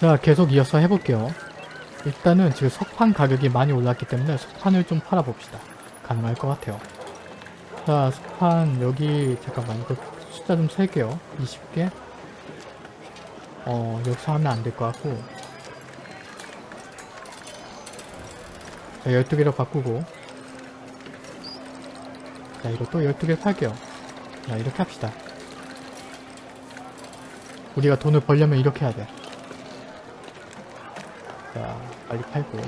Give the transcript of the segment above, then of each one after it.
자 계속 이어서 해볼게요. 일단은 지금 석판 가격이 많이 올랐기 때문에 석판을 좀 팔아봅시다. 가능할 것 같아요. 자 석판 여기 잠깐만 이거 숫자 좀 셀게요. 20개 어 여기서 하면 안 될 것 같고 자 12개로 바꾸고 자 이것도 12개 팔게요. 자 이렇게 합시다. 우리가 돈을 벌려면 이렇게 해야 돼. 자, 빨리 팔고.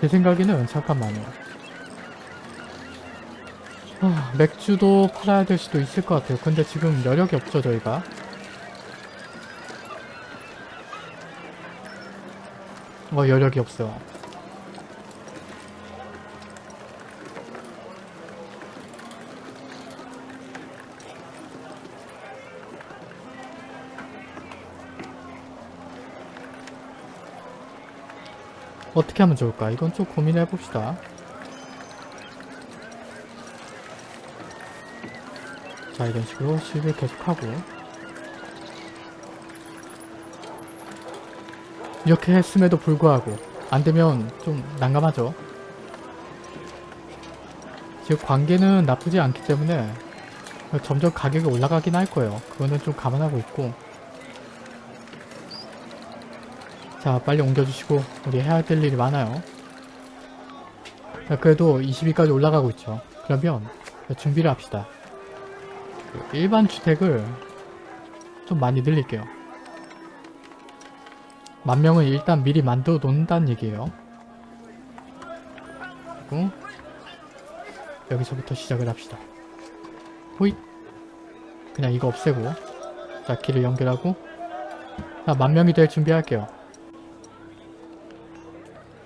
제 생각에는 잠깐만요. 아, 맥주도 팔아야 될 수도 있을 것 같아요. 근데 지금 여력이 없죠, 저희가. 어, 여력이 없어. 어떻게 하면 좋을까? 이건 좀 고민해 봅시다. 자, 이런 식으로 수입을 계속하고 이렇게 했음에도 불구하고 안되면 좀 난감하죠. 지금 관계는 나쁘지 않기 때문에 점점 가격이 올라가긴 할 거예요. 그거는 좀 감안하고 있고 자 빨리 옮겨주시고 우리 해야 될 일이 많아요. 자, 그래도 20위까지 올라가고 있죠. 그러면 준비를 합시다. 일반 주택을 좀 많이 늘릴게요. 만 명은 일단 미리 만들어 놓는다는 얘기예요. 그리고 여기서부터 시작을 합시다. 호잇! 그냥 이거 없애고 자 길을 연결하고 자 만 명이 될 준비할게요.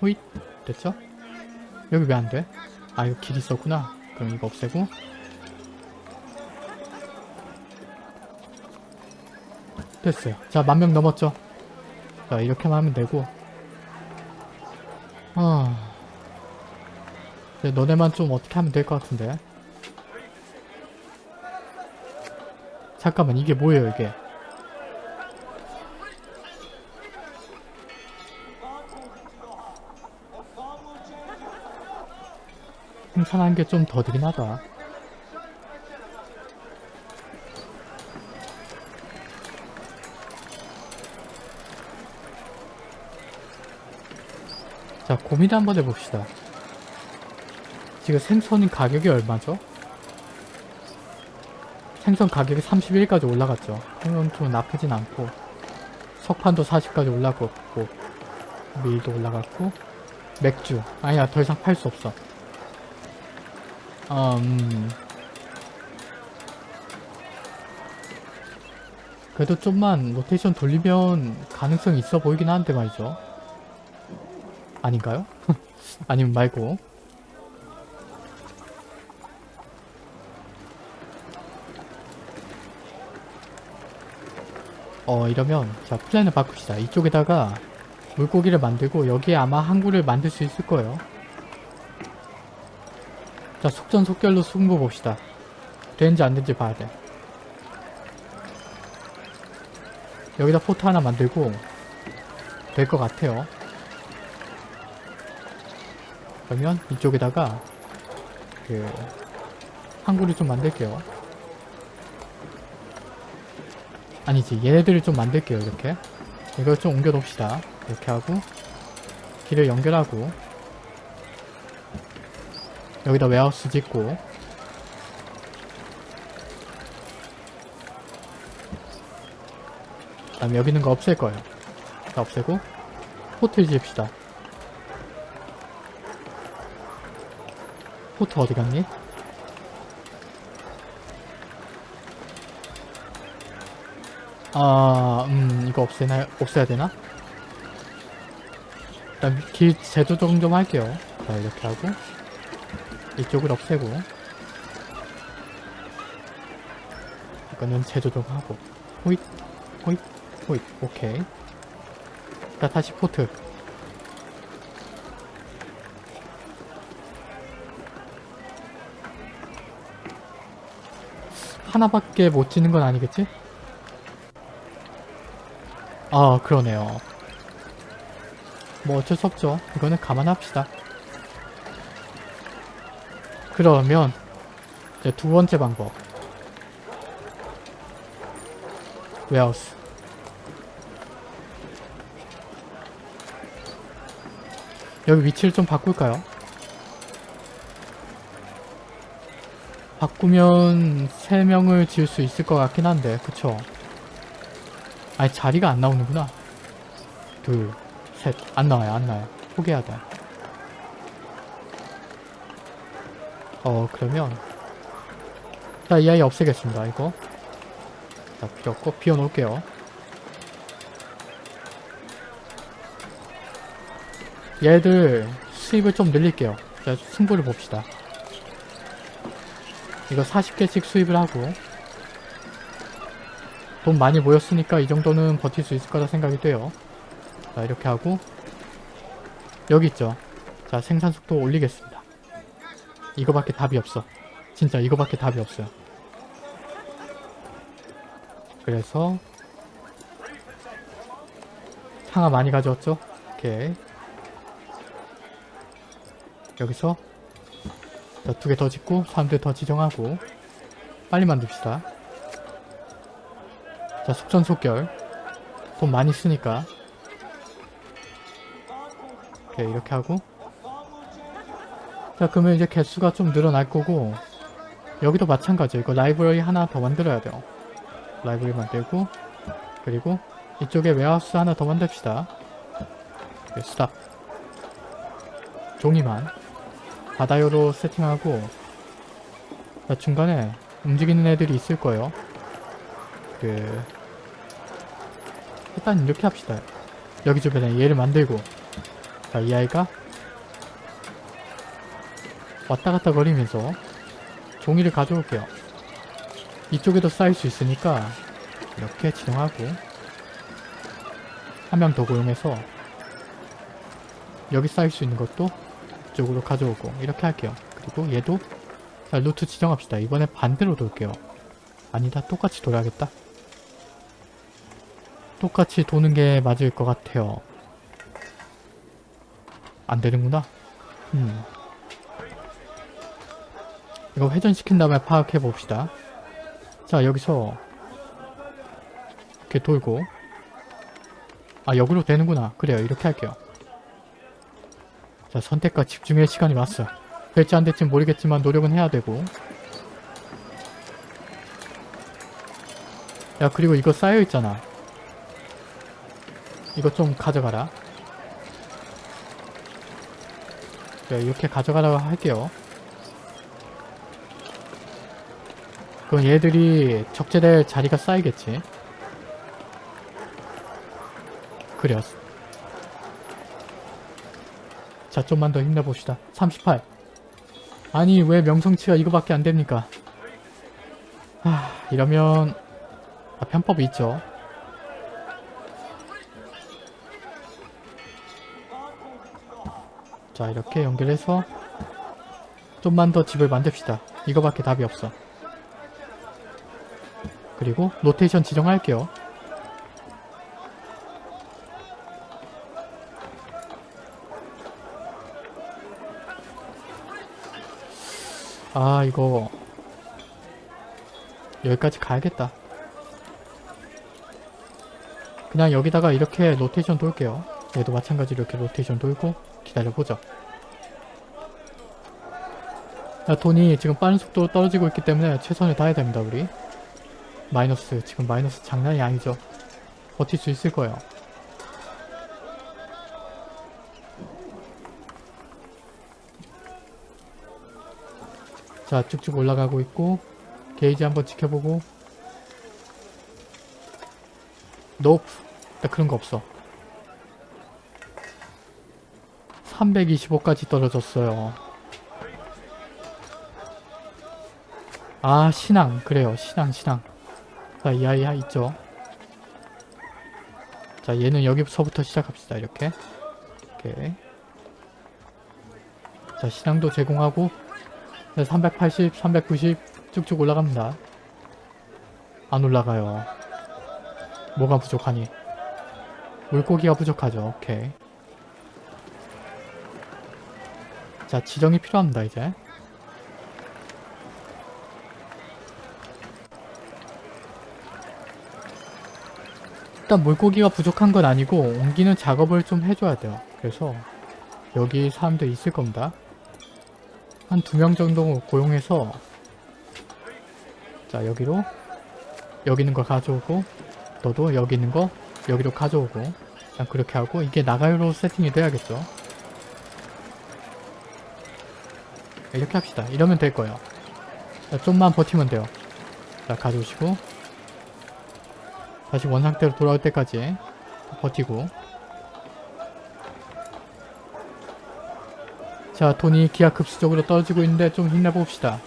호잇! 됐죠? 여기 왜 안 돼? 아 이거 길 있었구나. 그럼 이거 없애고 됐어요. 자 만명 넘었죠? 자 이렇게만 하면 되고 아... 이제 너네만 좀 어떻게 하면 될 것 같은데 잠깐만 이게 뭐예요 이게 생산한 게좀 더디긴 하다 자 고민 한번 해봅시다. 지금 생선 가격이 얼마죠? 생선 가격이 31까지 올라갔죠. 이건 좀 나쁘진 않고 석판도 40까지 올라갔고 밀도 올라갔고 맥주. 아니야 더 이상 팔 수 없어 음. 그래도 좀만 로테이션 돌리면 가능성이 있어 보이긴 하는데 말이죠. 아닌가요? 아니면 말고. 어 이러면 자 플랜을 바꿉시다. 이쪽에다가 물고기를 만들고 여기에 아마 항구를 만들 수 있을 거예요 자 속전속결로 승부 봅시다. 되는지 안되는지 봐야 돼. 여기다 포트 하나 만들고 될 것 같아요. 그러면 이쪽에다가 그 항구를 좀 만들게요. 아니지 얘네들을 좀 만들게요 이렇게. 이걸 좀 옮겨 놓읍시다. 이렇게 하고 길을 연결하고 여기다 웨하우스 짓고 그 다음에 여기 있는 거 없앨 거예요 다 없애고 포트를 지읍시다 포트 어디 갔니? 아, 음, 이거 없애나, 없애야 되나? 일단 길 재조정 좀 할게요. 자, 이렇게 하고, 이쪽을 없애고 이거는 재조정하고. 호잇 호잇 호잇. 오케이. 자 다시 포트. 하나밖에 못 지는 건 아니겠지? 아 그러네요. 뭐 어쩔 수 없죠. 이거는 감안합시다. 그러면 이제 두 번째 방법. 웨하우스. 여기 위치를 좀 바꿀까요? 바꾸면 3명을 지을 수 있을 것 같긴 한데 그쵸? 아니 자리가 안 나오는구나. 둘, 셋, 안 나와요 안 나와요. 포기해야 돼 어, 그러면 자, 이 아이 없애겠습니다, 이거. 자, 필요 없고 비워놓을게요. 얘들 수입을 좀 늘릴게요. 자, 승부를 봅시다. 이거 40개씩 수입을 하고 돈 많이 모였으니까 이 정도는 버틸 수 있을 거라 생각이 돼요. 자, 이렇게 하고 여기 있죠. 자, 생산 속도 올리겠습니다. 이거밖에 답이 없어. 진짜 이거밖에 답이 없어요. 그래서 상하 많이 가져왔죠? 오케이. 여기서 두 개 더 짓고 사람들 더 지정하고 빨리 만듭시다. 자, 속전속결. 돈 많이 쓰니까. 오케이, 이렇게 하고 자 그러면 이제 개수가 좀 늘어날 거고 여기도 마찬가지예요. 이거 라이브러리 하나 더 만들어야 돼요. 라이브러리 만들고 그리고 이쪽에 warehouse 하나 더 만듭시다. 네, stop 종이만 받아요로 세팅하고 자, 중간에 움직이는 애들이 있을 거예요. 그 일단 이렇게 합시다. 여기 주변에 얘를 만들고 자 이 아이가 왔다 갔다 거리면서 종이를 가져올게요. 이쪽에도 쌓일 수 있으니까 이렇게 지정하고 한 명 더 고용해서 여기 쌓일 수 있는 것도 이쪽으로 가져오고 이렇게 할게요. 그리고 얘도 자, 루트 지정합시다. 이번에 반대로 돌게요. 아니다. 똑같이 돌아야겠다. 똑같이 도는 게 맞을 것 같아요. 안 되는구나. 음. 이거 회전시킨 다음에 파악해 봅시다. 자 여기서 이렇게 돌고 아 여기로 되는구나. 그래요 이렇게 할게요. 자 선택과 집중의 시간이 왔어. 될지 안 될지 모르겠지만 노력은 해야 되고 야 그리고 이거 쌓여있잖아. 이거 좀 가져가라. 자, 이렇게 가져가라고 할게요. 그럼 얘들이 적재될 자리가 쌓이겠지. 그래요. 자, 좀만 더 힘내봅시다. 38. 아니, 왜 명성치가 이거밖에 안 됩니까? 아, 이러면 아, 편법이 있죠. 자, 이렇게 연결해서 좀만 더 집을 만듭시다. 이거밖에 답이 없어. 그리고 로테이션 지정할게요. 아 이거 여기까지 가야겠다. 그냥 여기다가 이렇게 로테이션 돌게요. 얘도 마찬가지로 이렇게 로테이션 돌고 기다려보죠. 자, 돈이 지금 빠른 속도로 떨어지고 있기 때문에 최선을 다해야 됩니다 우리. 마이너스 지금 마이너스 장난이 아니죠. 버틸 수 있을 거예요. 자 쭉쭉 올라가고 있고 게이지 한번 지켜보고. 노프. 나 그런 거 없어. 325까지 떨어졌어요. 아 신앙. 그래요. 신앙 신앙 자, 이 아이 있죠. 자, 얘는 여기서부터 시작합시다. 이렇게. 이렇게. 자, 신앙도 제공하고 380, 390 쭉쭉 올라갑니다. 안 올라가요. 뭐가 부족하니? 물고기가 부족하죠. 오케이. 자, 지정이 필요합니다, 이제. 일단 물고기가 부족한 건 아니고 옮기는 작업을 좀 해줘야 돼요. 그래서 여기 사람들 있을 겁니다. 한 두 명 정도 고용해서 자 여기로 여기 있는 걸 가져오고 너도 여기 있는 거 여기로 가져오고 일단 그렇게 하고 이게 나가요로 세팅이 돼야겠죠. 이렇게 합시다. 이러면 될 거예요. 자, 좀만 버티면 돼요. 자 가져오시고 다시 원상태로 돌아올 때까지 버티고. 자 돈이 기하급수적으로 떨어지고 있는데 좀 힘내봅시다.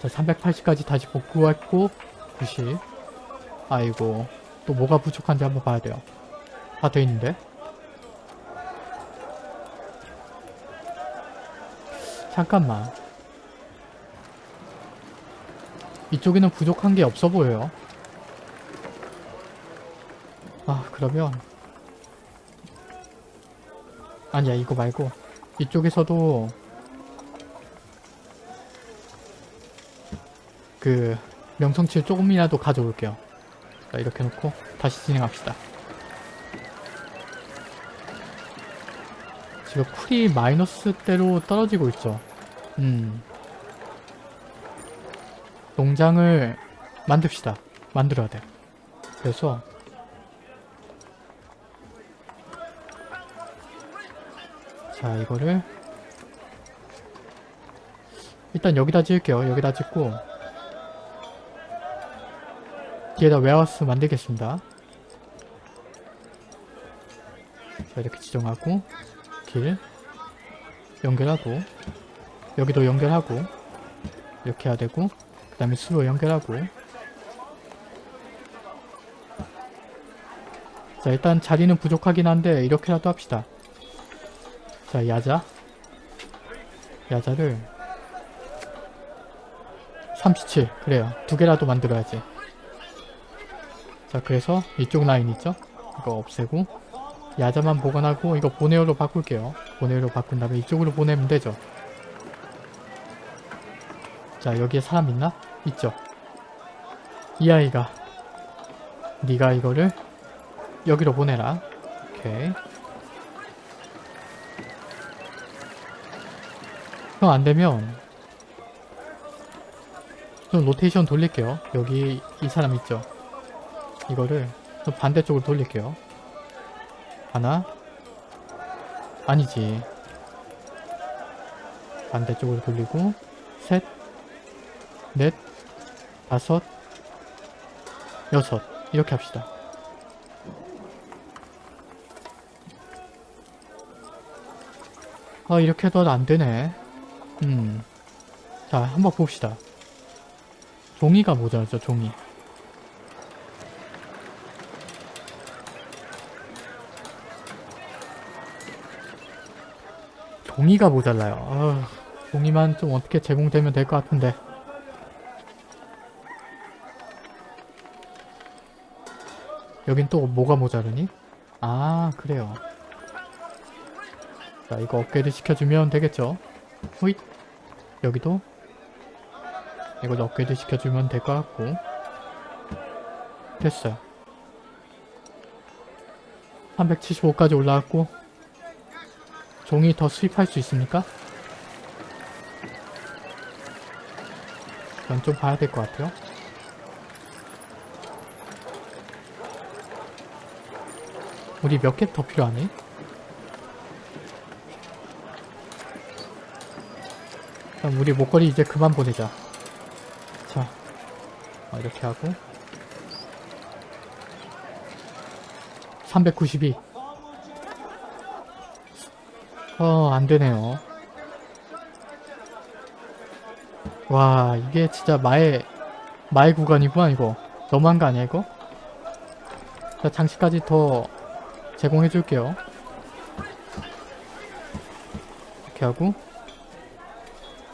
자 380까지 다시 복구했고 90 아이고 또 뭐가 부족한지 한번 봐야 돼요. 다 돼있는데? 잠깐만 이쪽에는 부족한 게 없어 보여요. 아 그러면 아니야 이거 말고 이쪽에서도 그 명성치를 조금이라도 가져올게요. 자 이렇게 놓고 다시 진행합시다. 지금 쿨이 마이너스 대로 떨어지고 있죠. 음 농장을 만듭시다. 만들어야 돼. 그래서 자 이거를 일단 여기다 지을게요. 여기다 짓고 뒤에다 웨어하우스 만들겠습니다. 자 이렇게 지정하고 길 연결하고 여기도 연결하고 이렇게 해야 되고 그 다음에 수로 연결하고. 자 일단 자리는 부족하긴 한데 이렇게라도 합시다. 자 야자. 야자를 37 그래요. 두 개라도 만들어야지. 자 그래서 이쪽 라인 있죠? 이거 없애고. 야자만 보관하고 이거 보네오로 바꿀게요. 보네오로 바꾼 다음에 이쪽으로 보내면 되죠 자 여기에 사람 있나? 있죠. 이 아이가 네가 이거를 여기로 보내라. 오케이. 그럼 안되면 좀 로테이션 돌릴게요. 여기 이 사람 있죠? 이거를 좀 반대쪽으로 돌릴게요. 하나? 아니지. 반대쪽으로 돌리고 셋 넷, 다섯, 여섯 이렇게 합시다. 아 이렇게 해도 안되네. 음. 자 한번 봅시다. 종이가 모자라죠 종이. 종이가 모자라요. 아, 종이만 좀 어떻게 제공되면 될 것 같은데. 여긴 또 뭐가 모자르니? 아 그래요. 자 이거 업그레이드 시켜주면 되겠죠? 호잇. 여기도. 이걸 업그레이드 시켜주면 될 것 같고. 됐어요. 375까지 올라왔고. 종이 더 수입할 수 있습니까? 이건 좀 봐야 될 것 같아요 우리 몇 개 더 필요하니? 그럼 우리 목걸이 이제 그만 보내자. 자, 어, 이렇게 하고 392 어, 안되네요. 와, 이게 진짜 마의, 마의 구간이구나, 이거. 너무한 거 아니야, 이거? 자, 장식까지 더 제공해 줄게요. 이렇게 하고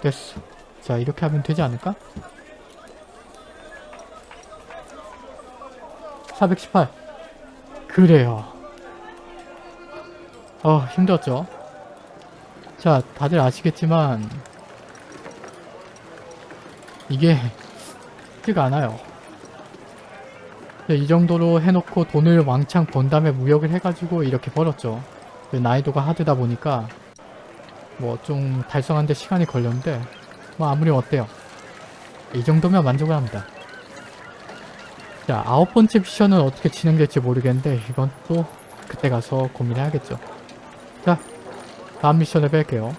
됐어. 자 이렇게 하면 되지 않을까? 418 그래요 어 힘들었죠 자 다들 아시겠지만 이게 쉽지가 않아요 네, 이 정도로 해놓고 돈을 왕창 번 다음에 무역을 해가지고 이렇게 벌었죠. 그 난이도가 하드다 보니까 뭐 좀 달성하는데 시간이 걸렸는데 뭐 아무리 어때요? 이 정도면 만족을 합니다. 자 아홉 번째 미션은 어떻게 진행될지 모르겠는데 이건 또 그때 가서 고민해야겠죠. 자 다음 미션을 뵐게요